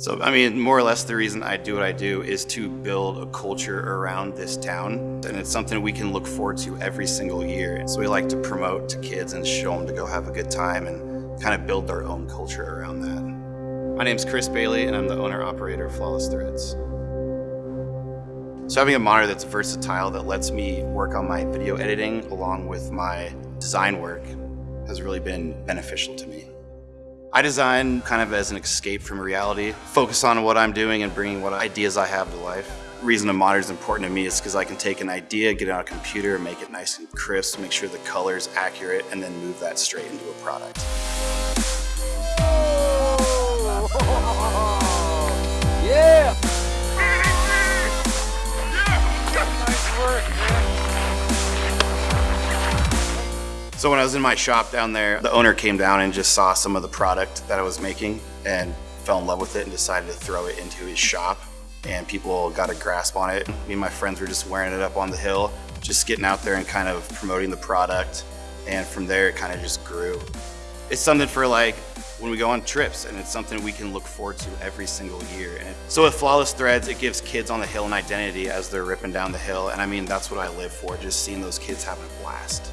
So, I mean, more or less the reason I do what I do is to build a culture around this town. And it's something we can look forward to every single year. So we like to promote to kids and show them to go have a good time and kind of build our own culture around that. My name's Chris Bailey and I'm the owner operator of Flawless Threads. So having a monitor that's versatile that lets me work on my video editing along with my design work has really been beneficial to me. I design kind of as an escape from reality, focus on what I'm doing and bringing what ideas I have to life. The reason a monitor is important to me is because I can take an idea, get it on a computer, make it nice and crisp, make sure the color is accurate, and then move that straight into a product. So when I was in my shop down there, the owner came down and just saw some of the product that I was making and fell in love with it and decided to throw it into his shop. And people got a grasp on it. Me and my friends were just wearing it up on the hill, just getting out there and kind of promoting the product. And from there, it kind of just grew. It's something for like when we go on trips and it's something we can look forward to every single year. And so with Flawless Threads, it gives kids on the hill an identity as they're ripping down the hill. And I mean, that's what I live for, just seeing those kids having a blast.